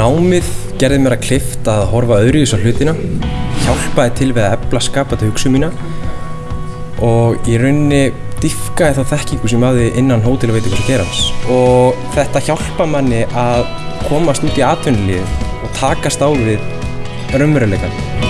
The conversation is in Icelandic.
Námið gerði mér að klift að horfa öðru í þessu hlutina, hjálpaði til við að ebla skapandi hugsu mína og í rauninni diffkaði þá þekkingu sem aði innan hótel og veitingus að gerans. Og þetta hjálpa manni að komast út í atvinnulíði og takast á við raunveruleikan.